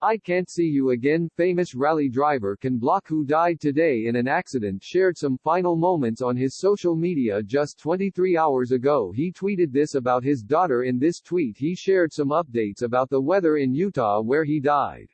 I can't see you again. Famous rally driver Ken Block who died today in an accident shared some final moments on his social media just 23 hours ago. He tweeted this about his daughter in this tweet he shared some updates about the weather in Utah where he died.